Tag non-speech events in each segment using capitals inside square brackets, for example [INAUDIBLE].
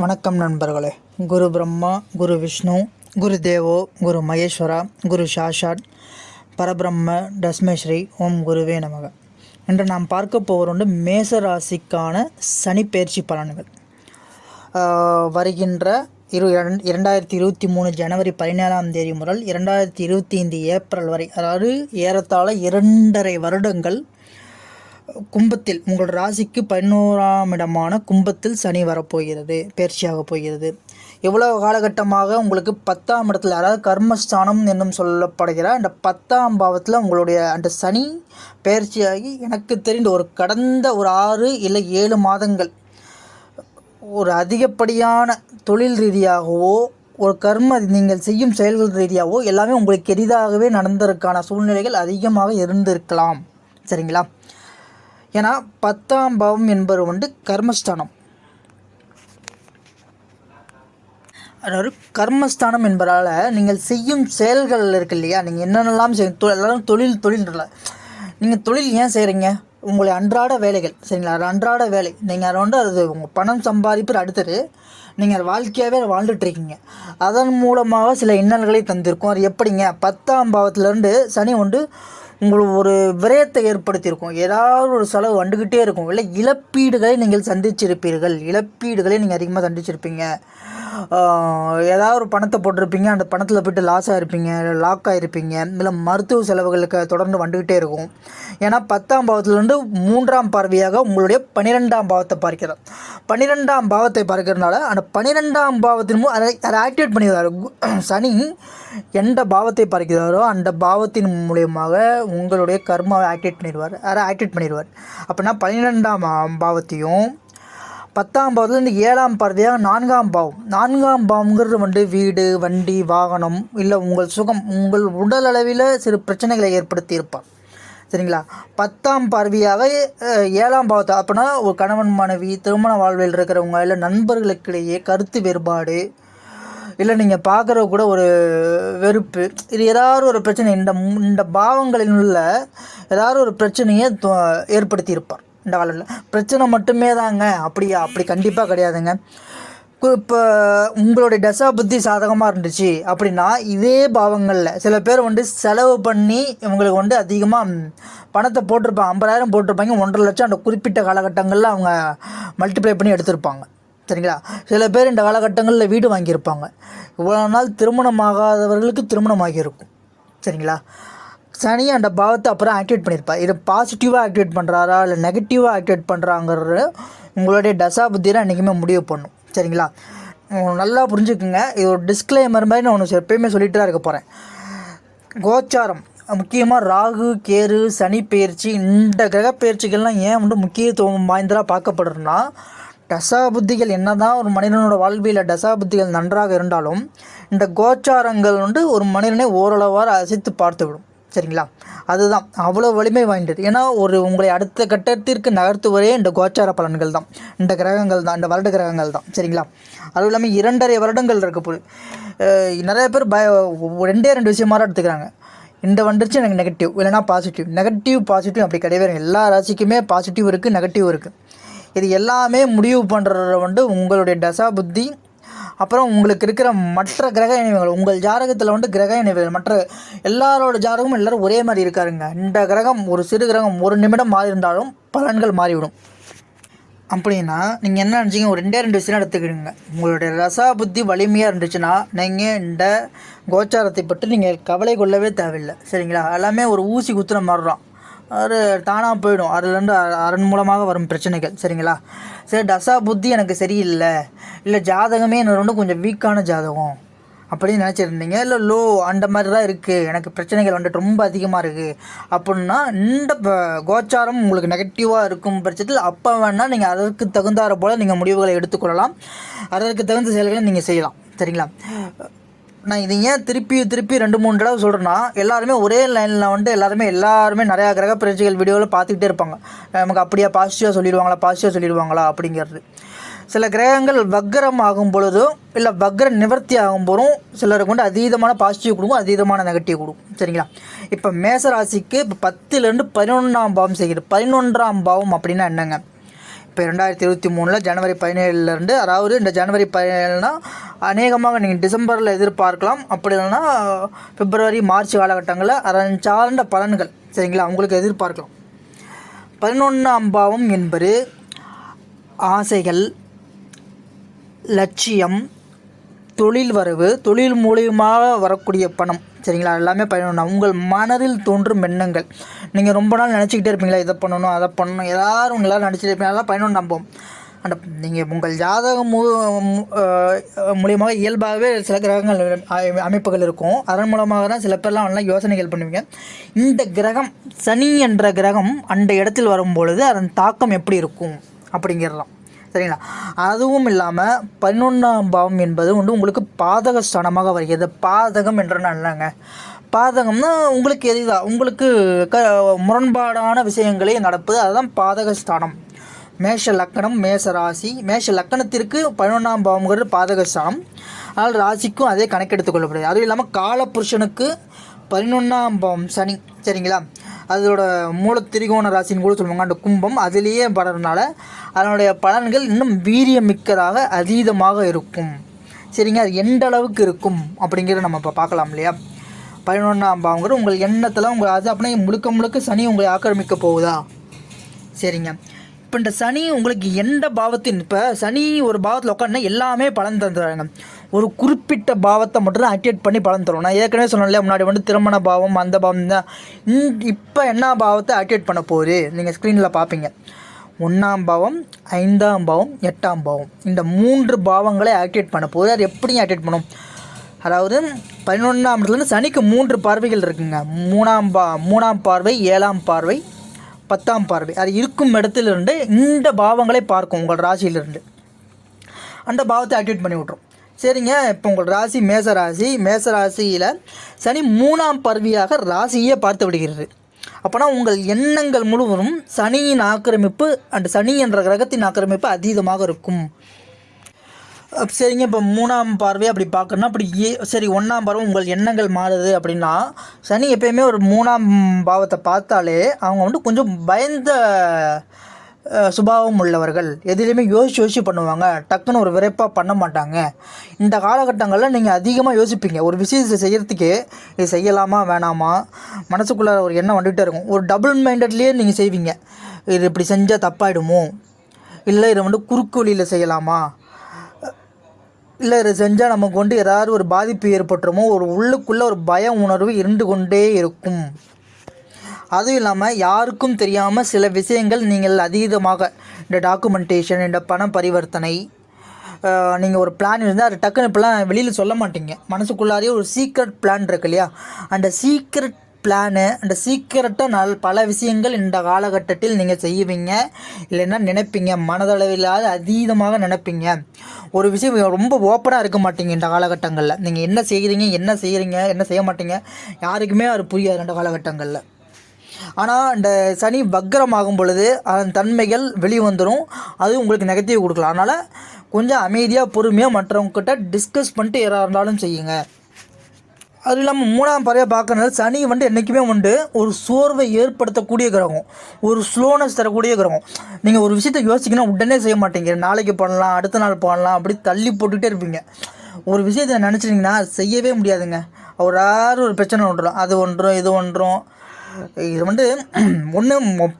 வணக்கம் நண்பர்களே. குரு பிரம்மா குரு விஷ்ணு குரு தேவோ குரு மகேஸ்வரா குரு சாஷாட் பரபிரம்ம தஸ்மஸ்ரீ ஓம் குருவே நமக. இன்று நாம் பார்க்க போகிறோண்டு மேசராசிக்கான மேச ராசிக்கான சனி பயிற்சி பலன்கள். வருகின்ற இரு இரண்டாயிரத்தி இருபத்தி மூணு ஜனவரி பதினேழாம் தேதி முதல் இரண்டாயிரத்தி இருபத்தி ஐந்து ஏப்ரல் வரை அதாவது ஏறத்தாழ இரண்டரை வருடங்கள் கும்பத்தில் உங்கள் ராசிக்கு பதினோராம் இடமான கும்பத்தில் சனி வரப்போகிறது பயிற்சியாக போகிறது. எவ்வளவு காலகட்டமாக உங்களுக்கு பத்தாம் இடத்துல அதாவது கர்மஸ்தானம் என்னும் சொல்லப்படுகிற அந்த பத்தாம் பாவத்தில் உங்களுடைய அந்த சனி பயிற்சியாகி எனக்கு தெரிந்த ஒரு கடந்த ஒரு ஆறு இல்லை ஏழு மாதங்கள் ஒரு அதிகப்படியான தொழில் ரீதியாகவோ ஒரு கர்ம நீங்கள் செய்யும் செயல்கள் ரீதியாகவோ எல்லாமே உங்களுக்கு எளிதாகவே நடந்ததற்கான சூழ்நிலைகள் அதிகமாக இருந்திருக்கலாம். சரிங்களா? ஏன்னா பத்தாம் பாவம் என்பது வந்து கர்மஸ்தானம். அதாவது கர்மஸ்தானம் என்பதால் நீங்கள் செய்யும் செயல்கள் இருக்கு இல்லையா? நீங்கள் என்னென்னலாம் செய்யும் எல்லாரும் தொழில் தொழில் நீங்கள் தொழில் ஏன் செய்கிறீங்க உங்களுடைய அன்றாட வேலைகள் சரிங்களா? அது அன்றாட வேலை. நீங்கள் அதை வந்து அது உங்கள் பணம் சம்பாதிப்பு அடுத்தது. நீங்கள் அது வாழ்க்கையாகவே வாழ்ந்துட்டுருக்கீங்க வாழ்ந்துட்டு இருக்கீங்க. அதன் மூலமாக சில இன்னல்களை தந்திருக்கும். அது எப்படிங்க? பத்தாம் பாவத்திலேருந்து சனி வந்து உங்களுக்கு ஒரு விரயத்தை ஏற்படுத்தியிருக்கும். ஏதாவது ஒரு செலவு வந்துக்கிட்டே இருக்கும். இல்லை இழப்பீடுகளை நீங்கள் சந்திச்சிருப்பீர்கள். இழப்பீடுகளை நீங்கள் அதிகமாக சந்திச்சிருப்பீங்க. ஏதாவது ஒரு பணத்தை போட்டிருப்பீங்க அந்த பணத்தில் போய்ட்டு லாஸ் ஆகிருப்பீங்க லாக் ஆகிருப்பீங்க இல்லை மருத்துவ செலவுகளுக்கு தொடர்ந்து வந்துக்கிட்டே இருக்கும். ஏன்னா பத்தாம் பாவத்திலிருந்து மூன்றாம் பார்வையாக உங்களுடைய பன்னிரெண்டாம் பாவத்தை பார்க்கிறார் பன்னிரெண்டாம் பாவத்தை பார்க்கறதுனால அந்த பன்னிரெண்டாம் பாவத்தின் மூலம் அதை அதை ஆக்டிவேட் பண்ணிடுவார். [CLEARS THROAT] சனி எந்த பாவத்தை பார்க்கிறாரோ அந்த பாவத்தின் மூலியமாக உங்களுடைய கர்மாவை ஆக்டிவேட் பண்ணிடுவார். அதை ஆக்டிவேட் பண்ணிடுவார். அப்படின்னா பன்னிரெண்டாம் பாவத்தையும் பத்தாம் பாவத்துலேருந்து ஏழாம் பார்வையாக நான்காம் பாவம். நான்காம் பாவங்கிறது வந்து வீடு வண்டி வாகனம் இல்லை உங்கள் சுகம் உங்கள் உடல் அளவில் சிறு பிரச்சனைகளை ஏற்படுத்தி இருப்பார் சரிங்களா? பத்தாம் பார்வையாக ஏழாம் பாவத்தை அப்படின்னா ஒரு கணவன் மனைவி திருமண வாழ்வில் இருக்கிறவங்க இல்லை நண்பர்களுக்கிடையே கருத்து வேறுபாடு இல்லை நீங்கள் பார்க்குற கூட ஒரு வெறுப்பு இது ஏதாவது ஒரு பிரச்சனை இந்த இந்த பாவங்களில் உள்ள ஏதாவது ஒரு பிரச்சனையை ஏற்படுத்தியிருப்பார். இந்த காலத்தில் பிரச்சனை மட்டுமே தாங்க அப்படியா அப்படி கண்டிப்பாக கிடையாதுங்க. இப்போ உங்களுடைய தசா புத்தி சாதகமாக இருந்துச்சு அப்படின்னா இதே பாவங்களில் சில பேர் வந்து செலவு பண்ணி இவங்களுக்கு வந்து அதிகமாக பணத்தை போட்டிருப்பாங்க ஐம்பதாயிரம் போட்டிருப்பாங்க. ஒன்றரை லட்சம் அந்த குறிப்பிட்ட காலகட்டங்களில் அவங்க மல்டிப்ளை பண்ணி எடுத்திருப்பாங்க. சரிங்களா? சில பேர் இந்த காலகட்டங்களில் வீடு வாங்கியிருப்பாங்க. இவ்வளோ நாள் திருமணமாகாதவர்களுக்கு திருமணமாகியிருக்கும். சரிங்களா? சனி அந்த பாவத்தை அப்புறம் ஆக்டிவேட் பண்ணியிருப்பார் இதை பாசிட்டிவாக ஆக்டிவேட் பண்ணுறாரா இல்லை நெகட்டிவாக ஆக்டிவேட் பண்ணுறாங்கிறது உங்களுடைய தசா புத்தியில் என்றைக்குமே முடிவு பண்ணும். சரிங்களா? நல்லா புரிஞ்சுக்குங்க. இது ஒரு டிஸ்க்ளைமர் மாதிரி நான் ஒன்று எப்பயுமே சொல்லிட்டு தான் இருக்க போகிறேன் கோச்சாரம். முக்கியமாக ராகு கேரு சனி பயிற்சி இந்த கிரக ஏன் வந்து முக்கியத்துவம் வாய்ந்ததாக பார்க்கப்படுறதுனா டசா புத்திகள் என்னதான் ஒரு மனிதனோட வாழ்வியில் டசா புத்திகள் நன்றாக இருந்தாலும் இந்த கோச்சாரங்கள் வந்து ஒரு மனிதனை ஓரளவாக அசைத்து பார்த்து விடும் சரிங்களா? அதுதான். அவ்வளோ வலிமை வாய்ந்தது. ஏன்னா ஒரு உங்களை அடுத்த கட்டத்திற்கு நகர்த்துவதே இந்த கோச்சார பலன்கள் தான். இந்த கிரகங்கள் தான். இந்த வருட கிரகங்கள் தான். சரிங்களா? அதுவும் இல்லாமல் இரண்டரை வருடங்கள் இருக்க போது நிறைய பேர் பய ரெண்டே ரெண்டு விஷயமா தான் எடுத்துக்கிறாங்க. இந்த வந்துருச்சு எனக்கு நெகட்டிவ் இல்லைனா பாசிட்டிவ் நெகட்டிவ் பாசிட்டிவ் அப்படி கிடையவே எல்லா ராசிக்குமே பாசிட்டிவ் இருக்குது நெகட்டிவ் இருக்குது இது எல்லாமே முடிவு பண்ணுறத வந்து உங்களுடைய தசா புத்தி அப்புறம் உங்களுக்கு இருக்கிற மற்ற கிரக இணைவுகள் உங்கள் ஜாதகத்தில் வந்து கிரக இணைவுகள் மற்ற எல்லாரோட ஜாதகமும் எல்லோரும் ஒரே மாதிரி இருக்காருங்க. இந்த கிரகம் ஒரு சிறு கிரகம் ஒரு நிமிடம் மாறி இருந்தாலும் பலன்கள் மாறிவிடும். அப்படின்னா நீங்கள் என்ன நினச்சிங்க? ஒரு ரெண்டே ரெண்டு விஷயம் எடுத்துக்கிடுங்க. உங்களுடைய ரசா புத்தி வலிமையாக இருந்துச்சுன்னா நீங்கள் இந்த கோச்சாரத்தை பற்றி நீங்கள் கவலை கொள்ளவே தேவையில்லை. சரிங்களா? எல்லாமே ஒரு ஊசி குத்துற மாதிரி தான் அது தானாக போயிடும். அதுலேருந்து அரண் அதன் மூலமாக வரும் பிரச்சனைகள். சரிங்களா? சரி தசா புத்தி எனக்கு சரியில்லை. இல்லை ஜாதகமே என்ன வந்து கொஞ்சம் வீக்கான ஜாதகம். அப்படின்னு நினச்சிருந்தீங்க. இல்லை லோ அந்த மாதிரி தான் இருக்குது எனக்கு பிரச்சனைகள் வந்துட்டு ரொம்ப அதிகமாக இருக்குது அப்படின்னா இந்த கோச்சாரம் உங்களுக்கு நெகட்டிவாக இருக்கும் பட்சத்தில் அப்போ வேணால் நீங்கள் அதற்கு தகுந்தாற போல் நீங்கள் முடிவுகளை எடுத்துக்கொள்ளலாம் அதற்கு தகுந்த செயல்களை நீங்கள் செய்யலாம். சரிங்களா? நான் இது ஏன் திருப்பி திருப்பி ரெண்டு மூணு தடவை சொல்கிறேன்னா எல்லாருமே ஒரே லைனில் வந்து எல்லாருமே எல்லாருமே நிறையா கிரக பிரச்சனைகள் வீடியோவில் பார்த்துக்கிட்டே இருப்பாங்க. நமக்கு அப்படியே பாசிட்டிவாக சொல்லிடுவாங்களா பாசிட்டிவாக சொல்லிடுவாங்களா அப்படிங்கிறது. சில கிரகங்கள் வக்ரம் ஆகும் பொழுதும் இல்லை வக்ர நிவர்த்தி ஆகும் போதும் சிலருக்கு வந்து அதீதமான பாசிட்டிவ் கொடுக்கும் அதீதமான நெகட்டிவ் கொடுக்கும். சரிங்களா? இப்போ மேச ராசிக்கு இப்போ பத்துலேருந்து பதினொன்றாம் பாவம் செய்கிறது பதினொன்றாம் பாவம் அப்படின்னா என்னங்க? இப்போ ரெண்டாயிரத்தி இருபத்தி மூணில் ஜனவரி பதினேழுலேருந்து அதாவது இந்த ஜனவரி பதினேழுனா அநேகமாக நீங்கள் டிசம்பரில் எதிர்பார்க்கலாம். அப்படி இல்லைன்னா பிப்ரவரி மார்ச் காலகட்டங்களில் அதன் சார்ந்த பலன்கள் சரிங்களா? அவங்களுக்கு எதிர்பார்க்கலாம். பதினொன்றாம் பாவம் என்பது ஆசைகள் லட்சியம் தொழில் வரவு தொழில் மூலியமாக வரக்கூடிய பணம். சரிங்களா? எல்லாமே பயனுள்ள உங்கள் மனதில் தோன்றும் எண்ணங்கள். நீங்கள் ரொம்ப நாள் நினச்சிக்கிட்டே இருப்பீங்களா? இதை பண்ணணும் அதை பண்ணணும். எல்லோரும் உங்களால் நினச்சிட்டு இருப்பீங்க. அதெல்லாம் பயனுள்ள நம்பும் அந்த நீங்கள் உங்கள் ஜாதகம் மூ மூலியமாக இயல்பாகவே சில கிரகங்கள் அமைப்புகள் இருக்கும். அதன் மூலமாக தான் சில பேர்லாம் நல்லா யோசனைகள் பண்ணுவீங்க. இந்த கிரகம் சனி என்ற கிரகம் அந்த இடத்தில் வரும்பொழுது அதன் தாக்கம் எப்படி இருக்கும்? அப்படிங்கிறலாம். சரிங்களா? அதுவும் இல்லாமல் பதினொன்றாம் பாவம் என்பது வந்து உங்களுக்கு பாதக ஸ்தானமாக வருகிறது. பாதகம் என்ற நல்லங்க பாதகம்னா உங்களுக்கு எதிராக உங்களுக்கு க முரண்பாடான விஷயங்களே நடப்பது அதுதான் பாதக ஸ்தானம் மேஷ லக்கணம் மேஷ ராசி. மேஷ லக்கணத்திற்கு பதினொன்றாம் பாவம்ங்கிறது பாதக ஸ்தானம் அதனால் ராசிக்கும் அதே கணக்கெடுத்துக் கொள்ளப்படுது அதுவும் இல்லாமல் காலபுருஷனுக்கு பதினொன்றாம் பாவம் சனி சரிங்களா? அதோட மூல திரிகோண ராசின்னு கூட சொல்லுவாங்க. அந்த கும்பம் அதிலேயே படுறதுனால அதனுடைய பலன்கள் இன்னும் வீரியமிக்கதாக அதீதமாக இருக்கும். சரிங்க? அது எந்த அளவுக்கு இருக்கும் அப்படிங்கிறத நம்ம இப்போ பார்க்கலாம் இல்லையா? பதினொன்றாம் பாவங்கிறது உங்கள் எண்ணத்தில் உங்கள் அது அப்படியே முழுக்க முழுக்க சனி உங்களை ஆக்கிரமிக்க போகுதா? சரிங்க. இப்போ இந்த சனி உங்களுக்கு எந்த பாவத்தின் இப்போ சனி ஒரு பாவத்தில் உட்காந்துனா எல்லாமே பலன் தந்துடுறாங்க. ஒரு குறிப்பிட்ட பாவத்தை மட்டும் தான் ஆக்டிவேட் பண்ணி பலன் தரும். நான் ஏற்கனவே சொன்னேன் முன்னாடி வந்து திருமண பாவம் அந்த பாவம் தான். இப்போ என்ன பாவத்தை ஆக்டிவேட் பண்ண போகுது? நீங்கள் ஸ்க்ரீனில் பார்ப்பீங்க ஒன்றாம் பாவம் ஐந்தாம் பாவம் எட்டாம் பாவம். இந்த மூன்று பாவங்களை ஆக்டிவேட் பண்ண போகுது. அது எப்படி ஆக்டிவேட் பண்ணும்? அதாவது பதினொன்றாம் இடத்துலேருந்து சனிக்கு மூன்று பார்வைகள் இருக்குங்க. மூணாம் பா மூணாம் பார்வை ஏழாம் பார்வை பத்தாம் பார்வை. அது இருக்கும் இடத்திலிருந்து இந்த பாவங்களை பார்க்கும் உங்கள் ராசியிலிருந்து. அந்த பாவத்தை ஆக்டிவேட் பண்ணி விட்ரும் சரிங்க. இப்போ உங்கள் ராசி மேச ராசி. மேச ராசியில் சனி மூணாம் பருவியாக ராசியே பார்த்து விடுகிறது. அப்போனா உங்கள் எண்ணங்கள் முழுவதும் சனியின் ஆக்கிரமிப்பு அண்ட் சனி என்ற கிரகத்தின் ஆக்கிரமிப்பு அதீதமாக இருக்கும். சரிங்க. இப்போ மூணாம் பார்வை அப்படி பார்க்கணும்னா அப்படி ஏ சரி ஒன்றாம் பார்வை உங்கள் எண்ணங்கள் மாறுது அப்படின்னா சனி எப்பயுமே ஒரு மூணாம் பாவத்தை பார்த்தாலே அவங்க வந்து கொஞ்சம் பயந்த சுபாவம் உள்ளவர்கள். எதுலேயுமே யோசிச்சு யோசிச்சு பண்ணுவாங்க. டக்குன்னு ஒரு விரைப்பாக பண்ண மாட்டாங்க. இந்த காலகட்டங்களில் நீங்கள் அதிகமாக யோசிப்பீங்க. ஒரு விஷயத்தை செய்யறதுக்கு இது செய்யலாமா வேணாமா? மனசுக்குள்ளே ஒரு எண்ணம் வந்துகிட்டே இருக்கும். ஒரு டபுள் மைண்டட்லேயே நீங்கள் செய்வீங்க. இது இப்படி செஞ்சால் தப்பாயிடுமோ? இல்லை இதை வந்து குறுக்கு வழியில் செய்யலாமா? இல்லை இதை செஞ்சால் நமக்கு வந்து ஏதாவது ஒரு பாதிப்பு ஏற்பட்டுருமோ? ஒரு உள்ளுக்குள்ளே ஒரு பய உணர்வு இருந்து கொண்டே இருக்கும். அதுவும் இல்லாமல் யாருக்கும் தெரியாமல் சில விஷயங்கள் நீங்கள் அதீதமாக இந்த டாக்குமெண்டேஷன் இந்த பண பரிவர்த்தனை நீங்கள் ஒரு பிளான் இருந்தால் அது டக்குன்னு இப்போலாம் வெளியில் சொல்ல மாட்டீங்க. மனசுக்குள்ளாரே ஒரு சீக்ரெட் பிளான் இருக்கு இல்லையா? அந்த சீக்ரெட் பிளானு அந்த சீக்கிரட்டாக நல் பல விஷயங்கள் இந்த காலகட்டத்தில் நீங்கள் செய்வீங்க. இல்லைன்னா நினைப்பீங்க. மனதளவில்லாத அதீதமாக நினைப்பீங்க. ஒரு விஷயம் ரொம்ப ஓப்பனாக இருக்க மாட்டீங்க இந்த காலகட்டங்களில். நீங்கள் என்ன செய்கிறீங்க என்ன செய்கிறீங்க என்ன செய்ய மாட்டீங்க யாருக்குமே அது புரியாது இந்த காலகட்டங்களில். ஆனால் இந்த சனி வக்ரமாகும் பொழுது அதன் தன்மைகள் வெளிவந்துடும் அது உங்களுக்கு நெகட்டிவ் கொடுக்கலாம் அதனால் கொஞ்சம் அமைதியாக பொறுமையாக மற்றவங்கக்கிட்ட டிஸ்கஸ் பண்ணிட்டு ஏறா இருந்தாலும் செய்யுங்க. அது இல்லாமல் மூணாம் பறவை பார்க்கறது சனி வந்து என்றைக்குமே வந்து ஒரு சோர்வை ஏற்படுத்தக்கூடிய கிரகம். ஒரு ஸ்லோனஸ் தரக்கூடிய கிரகம். நீங்கள் ஒரு விஷயத்தை யோசிக்கணும் உடனே செய்ய மாட்டீங்க நாளைக்கு பண்ணலாம் அடுத்த நாள் பண்ணலாம் அப்படி தள்ளி போட்டுக்கிட்டே இருப்பீங்க. ஒரு விஷயத்தை நினச்சிட்டிங்கன்னா செய்யவே முடியாதுங்க. ஒரு ஆறு ஒரு பிரச்சனை ஒன்றும் அது ஒன்றும் இது ஒன்றும் இது வந்து ஒன்று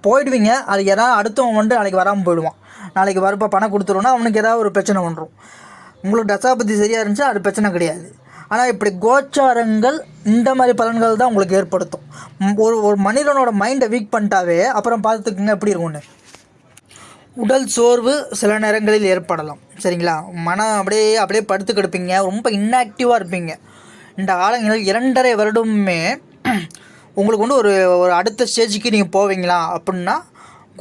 போயிடுவீங்க. அது யாராவது அடுத்தவன் வந்து நாளைக்கு வராமல் போயிடுவான். நாளைக்கு வரப்போ பணம் கொடுத்துருவோன்னா அவனுக்கு ஏதாவது ஒரு பிரச்சனை வந்துடும் உங்களுக்கு தசாபதி சரியாக இருந்துச்சா? அது பிரச்சனை கிடையாது. ஆனால் இப்படி கோச்சாரங்கள் இந்த மாதிரி பலன்கள் தான் உங்களுக்கு ஏற்படுத்தும். ஒரு ஒரு மனிதனோட மைண்டை வீக் பண்ணிட்டாவே அப்புறம் பார்த்துக்குங்க எப்படி இருக்கும்னு. உடல் சோர்வு சில நேரங்களில் ஏற்படலாம். சரிங்களா? மனம் அப்படியே அப்படியே படுத்து கிடப்பீங்க. ரொம்ப இன்ஆக்டிவாக இருப்பீங்க. இந்த காலங்களில் இரண்டரை வருடமுமே உங்களுக்கு வந்து ஒரு ஒரு அடுத்த ஸ்டேஜுக்கு நீங்கள் போவீங்களா அப்படின்னா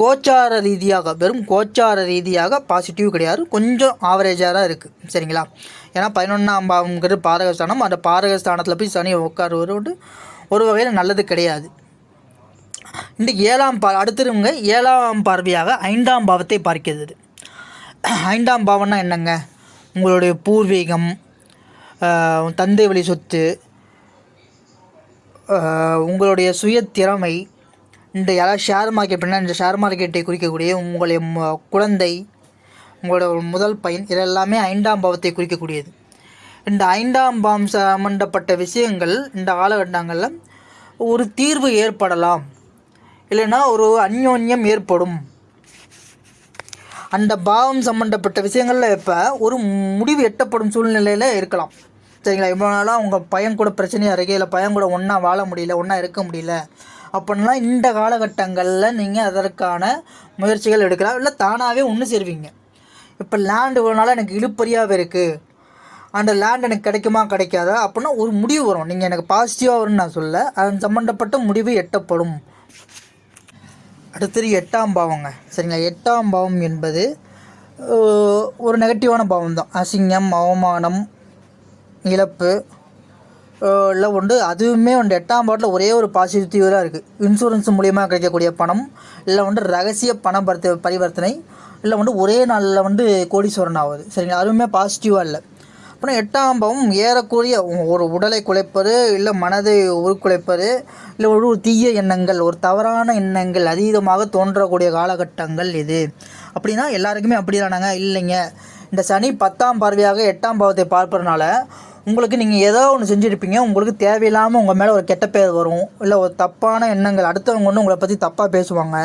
கோச்சார ரீதியாக வெறும் கோச்சார ரீதியாக பாசிட்டிவ் கிடையாது. கொஞ்சம் ஆவரேஜாக தான் இருக்குது சரிங்களா? ஏன்னா பதினொன்றாம் பாவங்கிறது பாரகஸ்தானம் அந்த பாரகஸ்தானத்தில் போய் சனி உட்காருவது வந்து ஒரு வகையில் நல்லது கிடையாது. இந்த ஏழாம் பா அடுத்தவங்க ஏழாம் பார்வையாக ஐந்தாம் பாவத்தை பார்க்கிறது. ஐந்தாம் பாவம்னா என்னங்க? உங்களுடைய பூர்வீகம் தந்தை வழி சொத்து உங்களுடைய சுய திறமை இந்த யாராவது ஷேர் மார்க்கெட் அப்படின்னா இந்த ஷேர் மார்க்கெட்டை குறிக்கக்கூடிய உங்களுடைய குழந்தை உங்களோட முதல் பையன் இதெல்லாமே ஐந்தாம் பாவத்தை குறிக்கக்கூடியது. இந்த ஐந்தாம் பாவம் சம்பந்தப்பட்ட விஷயங்கள் இந்த காலகட்டங்களில் ஒரு தீர்வு ஏற்படலாம். இல்லைன்னா ஒரு அந்யோன்யம் ஏற்படும். அந்த பாவம் சம்மந்தப்பட்ட விஷயங்களில் இப்போ ஒரு முடிவு எட்டப்படும் சூழ்நிலையில் இருக்கலாம். சரிங்களா? இவ்வளோ நாளாக உங்கள் பையன் கூட பிரச்சனையாக இருக்கு இல்லை பையன் கூட ஒன்றா வாழ முடியல ஒன்றா இருக்க முடியல. அப்படின்னா இந்த காலகட்டங்களில் நீங்கள் அதற்கான முயற்சிகள் எடுக்கலாம். இல்லை தானாகவே ஒன்று சேருவீங்க. இப்போ லேண்டு இவ்வளோ நாளாக எனக்கு இழுப்பறியாகவே இருக்குது அந்த லேண்ட் எனக்கு கிடைக்குமா கிடைக்காதா? அப்படின்னா ஒரு முடிவு வரும். நீங்கள் எனக்கு பாசிட்டிவாக வரும்னு நான் சொல்ல அதன் சம்மந்தப்பட்ட முடிவு எட்டப்படும். அடுத்தது எட்டாம் பாவங்க. சரிங்களா? எட்டாம் பாவம் என்பது ஒரு நெகட்டிவான பாவம் தான் அசிங்கம் அவமானம் இழப்பு எல்லாம் இல்லை உண்டு. அதுவுமே வந்து எட்டாம் பாட்டில் ஒரே ஒரு பாசிட்டிவாக இருக்குது இன்சூரன்ஸ் மூலியமாக கிடைக்கக்கூடிய பணம் இல்லை வந்து ரகசிய பண பரித்த பரிவர்த்தனை இல்லை வந்து ஒரே நாளில் வந்து கோடீஸ்வரன் ஆகுது சரிங்களா? அதுவுமே பாசிட்டிவாக இல்லை. அப்புறம் எட்டாம் பாவம் ஏறக்குறைய ஒரு உடலை குலைப்பது இல்லை மனதை உருக்குலைப்பது இல்லை ஒரு தீய எண்ணங்கள் ஒரு தவறான எண்ணங்கள் அதீதமாக தோன்றக்கூடிய காலகட்டங்கள் இது. அப்படின்னா எல்லாருக்குமே அப்படி தானாங்க இல்லைங்க. இந்த சனி பத்தாம் பார்வையாக எட்டாம் பாவத்தை பார்ப்பதுனால உங்களுக்கு நீங்கள் ஏதோ ஒன்று செஞ்சுருப்பீங்க உங்களுக்கு தேவையில்லாமல் உங்கள் மேலே ஒரு கெட்ட பேர் வரும் இல்லை ஒரு தப்பான எண்ணங்கள் அடுத்தவங்க ஒன்று உங்களை பற்றி தப்பாக பேசுவாங்க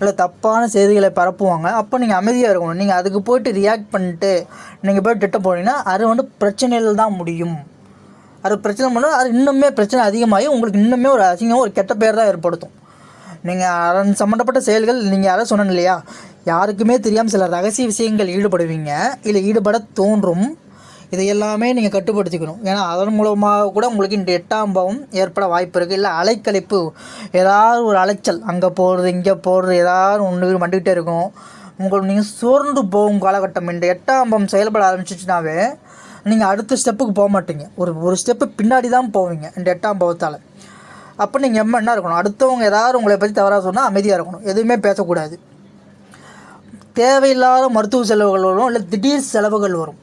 இல்லை தப்பான செய்திகளை பரப்புவாங்க அப்போ நீங்கள் அமைதியாக இருக்கணும். நீங்கள் அதுக்கு போயிட்டு ரியாக்ட் பண்ணிட்டு நீங்கள் போய் திட்ட போனீங்கன்னா அது வந்து பிரச்சனையில் தான் முடியும். அது பிரச்சனை பண்ணால் அது இன்னுமே பிரச்சனை அதிகமாகி உங்களுக்கு இன்னுமே ஒரு அசிங்கம் ஒரு கெட்ட பேர் தான் ஏற்படுத்தும். நீங்கள் அதன் சம்மந்தப்பட்ட செயல்கள் நீங்கள் யாரும் சொன்னேன் இல்லையா? யாருக்குமே தெரியாமல் சில ரகசிய விஷயங்கள் ஈடுபடுவீங்க இல்லை ஈடுபட தோன்றும். இதை எல்லாமே நீங்கள் கட்டுப்படுத்திக்கணும். ஏன்னா அதன் மூலமாக கூட உங்களுக்கு இந்த எட்டாம் பாவம் ஏற்பட வாய்ப்பு இருக்குது இல்லை அலைக்கழிப்பு ஏதாவது ஒரு அலைச்சல் அங்கே போகிறது இங்கே போகிறது ஏதாவது ஒன்று வந்துக்கிட்டே இருக்கும். உங்களுக்கு நீங்கள் சோர்ந்து போகும் காலகட்டம். இந்த எட்டாம் பாவம் செயல்பட ஆரம்பிச்சிச்சுனாவே நீங்கள் அடுத்த ஸ்டெப்புக்கு போக மாட்டீங்க. ஒரு ஒரு ஸ்டெப்பு பின்னாடி தான் போவீங்க இந்த எட்டாம் பாவத்தால். அப்போ நீங்கள் எம்ம என்ன இருக்கணும்? அடுத்தவங்க ஏதாவது உங்களை பற்றி தவறாக சொன்னால் அமைதியாக இருக்கணும். எதுவுமே பேசக்கூடாது. தேவையில்லாத மருத்துவ செலவுகள் வரும் இல்லை திடீர் செலவுகள் வரும்.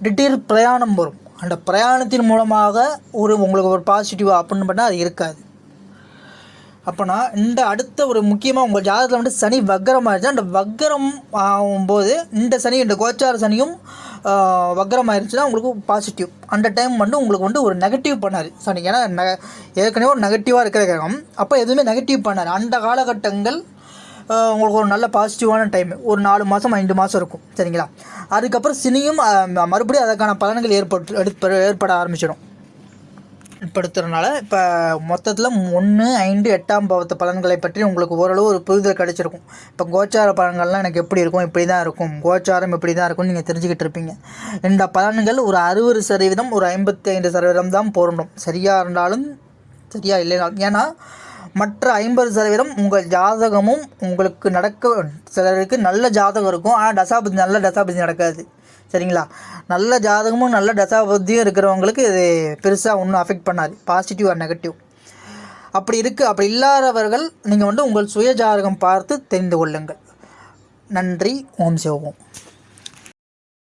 திடீர் பிரயாணம் வரும். அந்த பிரயாணத்தின் மூலமாக ஒரு உங்களுக்கு ஒரு பாசிட்டிவாக அப்படின்னு பண்ணால் அது இருக்காது. அப்போனா இந்த அடுத்த ஒரு முக்கியமாக உங்கள் ஜாதகத்தில் வந்து சனி வக்கரமாக இருந்துச்சு அந்த வக்கரம் ஆகும்போது இந்த சனி இந்த கோச்சார சனியும் ஆஹ், வக்கரம் ஆயிடுச்சுன்னா உங்களுக்கு பாசிட்டிவ் அந்த டைம் வந்து உங்களுக்கு வந்து ஒரு நெகட்டிவ் பண்ணார். சனி. ஏன்னா நெ ஏற்கனவே ஒரு நெகட்டிவாக இருக்கிற கிரகம். அப்போ எதுவுமே நெகட்டிவ் பண்ணார் அந்த காலகட்டங்கள் உங்களுக்கு ஒரு நல்ல பாசிட்டிவான டைம் ஒரு நாலு மாதம் ஐந்து மாதம் இருக்கும். சரிங்களா? அதுக்கப்புறம் சினியும் மறுபடியும் அதற்கான பலன்கள் ஏற்பட்டு எடுப்ப ஏற்பட ஆரம்பிச்சிடும். ஏற்படுத்துறதுனால இப்போ மொத்தத்தில் ஒன்று ஐந்து எட்டாம் பாவத்து பலன்களை பற்றி உங்களுக்கு ஓரளவு ஒரு புரிதல் கிடச்சிருக்கும். இப்போ கோச்சார பலன்கள்லாம் எனக்கு எப்படி இருக்கும்? இப்படி தான் இருக்கும். கோச்சாரம் இப்படி தான் இருக்கும்னு நீங்கள் தெரிஞ்சுக்கிட்டு இருப்பீங்க. இந்த பலன்கள் ஒரு அறுபது சதவீதம் ஒரு ஐம்பத்தி ஐந்து சதவீதம் தான் பொருந்தும். சரியாக இருந்தாலும் சரியாக இல்லைனாலும். ஏன்னா மற்ற ஐம்பது சதவீதம் உங்கள் ஜாதகமும் உங்களுக்கு நடக்க சிலருக்கு நல்ல ஜாதகம் இருக்கும். ஆனால் தசாபதி நல்ல தசாபதி நடக்காது. சரிங்களா? நல்ல ஜாதகமும் நல்ல தசாபதியும் இருக்கிறவங்களுக்கு இது பெருசாக ஒன்றும் அஃபெக்ட் பண்ணாது. பாசிட்டிவ் ஆர் நெகட்டிவ் அப்படி இருக்குது அப்படி இல்லாதவர்கள் நீங்கள் வந்து உங்கள் சுய ஜாதகம் பார்த்து தெரிந்து கொள்ளுங்கள். நன்றி. ஓம் சிவம்